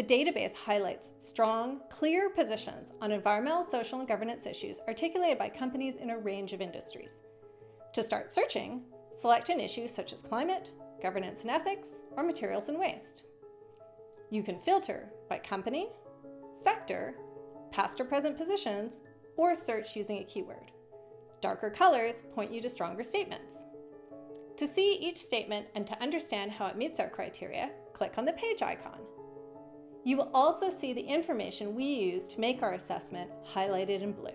The database highlights strong, clear positions on environmental, social, and governance issues articulated by companies in a range of industries. To start searching, select an issue such as climate, governance and ethics, or materials and waste. You can filter by company, sector, past or present positions, or search using a keyword. Darker colors point you to stronger statements. To see each statement and to understand how it meets our criteria, click on the page icon. You will also see the information we use to make our assessment highlighted in blue.